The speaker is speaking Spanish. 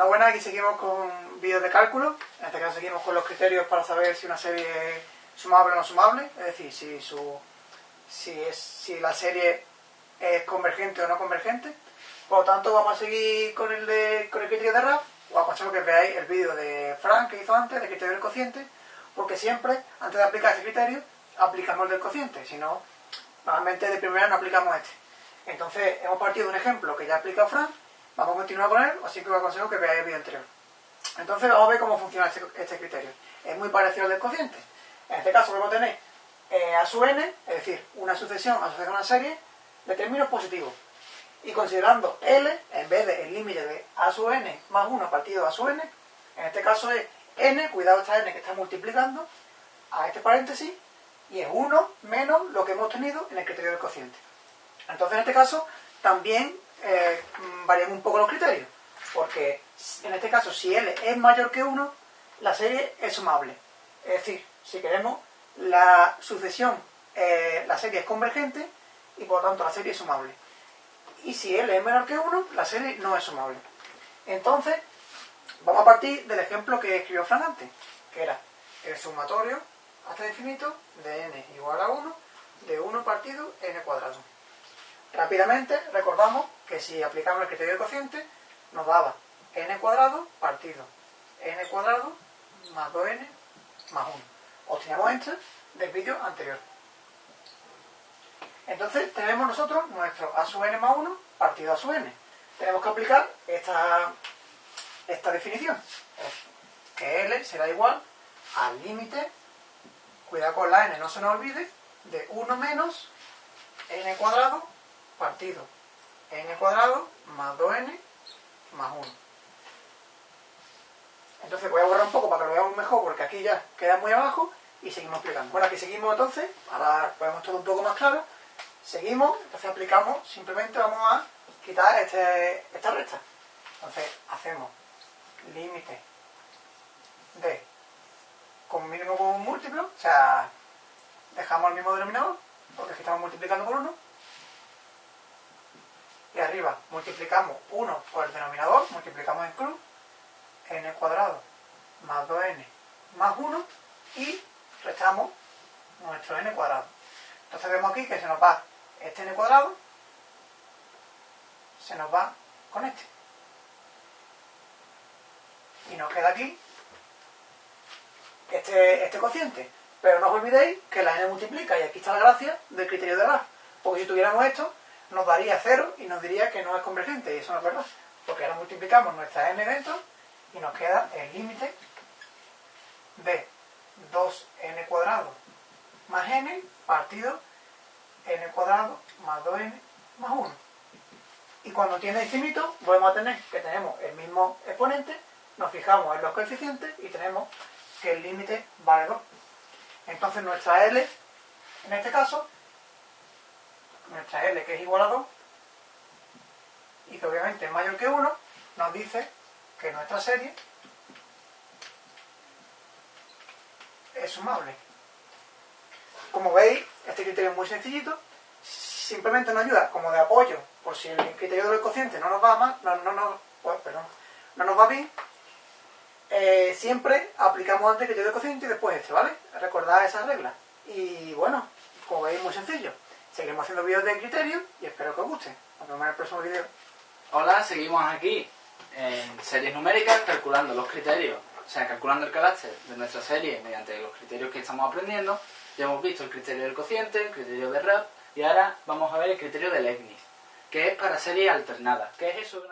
Hola, buenas, aquí seguimos con vídeos de cálculo. En este caso seguimos con los criterios para saber si una serie es sumable o no sumable, es decir, si, la serie es convergente o no convergente. Por lo tanto, vamos a seguir con el, de, con el criterio de RAF. Os aconsejo que veáis el vídeo de Frank que hizo antes, de criterio del cociente, porque siempre, antes de aplicar este criterio, aplicamos el del cociente, si no, normalmente de primera no aplicamos este. Entonces, hemos partido de un ejemplo que ya ha explicado Frank, Vamos a continuar con él, así que os aconsejo que veáis el vídeo anterior. Entonces vamos a ver cómo funciona este, este, criterio. Es muy parecido al del cociente. En este caso vamos a tener eh, a su n, es decir, una sucesión asociada a una serie de términos positivos. Y considerando L, en vez de límite de a su n más 1 partido a su n, en este caso es n, cuidado esta n que está multiplicando a este paréntesis, y es 1 menos lo que hemos tenido en el criterio del cociente. Entonces en este caso también eh, varían un poco los criterios. Porque en este caso, si L es mayor que 1, la serie es sumable. Es decir, si queremos la sucesión, eh, la serie es convergente y por lo tanto la serie es sumable. Y si L es menor que 1, la serie no es sumable. Entonces, vamos a partir del ejemplo que escribió Fran que era el sumatorio hasta el infinito de n igual a 1 de 1 partido n cuadrado. Rápidamente recordamos que si aplicamos el criterio de cociente nos daba n cuadrado partido n cuadrado más 2n más 1. Obtenemos esto del vídeo anterior. Entonces tenemos nosotros nuestro a sub n más 1 partido a sub n. Tenemos que aplicar esta, esta definición. Que L será igual al límite, cuidado con la n, no se nos olvide, de 1 menos n cuadrado partido n cuadrado más 2n más 1. Entonces voy a borrar un poco para que lo veamos mejor porque aquí ya queda muy abajo y seguimos aplicando. Bueno, aquí seguimos entonces, ahora podemos todo un poco más claro. Seguimos, entonces aplicamos, simplemente vamos a quitar este, esta recta. Entonces hacemos límite de con mínimo con un múltiplo, o sea, dejamos el mismo denominador, porque aquí estamos multiplicando por 1, y arriba multiplicamos 1 por el denominador, multiplicamos en cruz, n cuadrado más 2n más 1 y restamos nuestro n cuadrado. Entonces vemos aquí que se nos va este n cuadrado, se nos va con este. Y nos queda aquí este, este cociente. Pero no os olvidéis que la n multiplica, y aquí está la gracia del criterio de RAF. Porque si tuviéramos esto, nos daría 0 y nos diría que no es convergente, y eso no es verdad, porque ahora multiplicamos nuestra n dentro y nos queda el límite de 2n cuadrado más n partido n cuadrado más 2n más 1. Y cuando tiene infinito, volvemos a tener que tenemos el mismo exponente, nos fijamos en los coeficientes y tenemos que el límite vale 2. Entonces nuestra L, en este caso, nuestra L que es igual a 2 y que obviamente es mayor que 1, nos dice que nuestra serie es sumable. Como veis, este criterio es muy sencillito, simplemente nos ayuda como de apoyo, por si el criterio del cociente no nos va mal, no, no, pues, perdón, no nos va bien, eh, siempre aplicamos antes el criterio del cociente y después este, ¿vale? Recordad esa regla. Y bueno, como veis, muy sencillo. Seguimos haciendo vídeos de criterio y espero que os guste. Nos vemos en el próximo vídeo. Hola, seguimos aquí en series numéricas calculando los criterios, o sea, calculando el carácter de nuestra serie mediante los criterios que estamos aprendiendo. Ya hemos visto el criterio del cociente, el criterio de RAP y ahora vamos a ver el criterio de Leibniz, que es para series alternadas. ¿Qué es eso?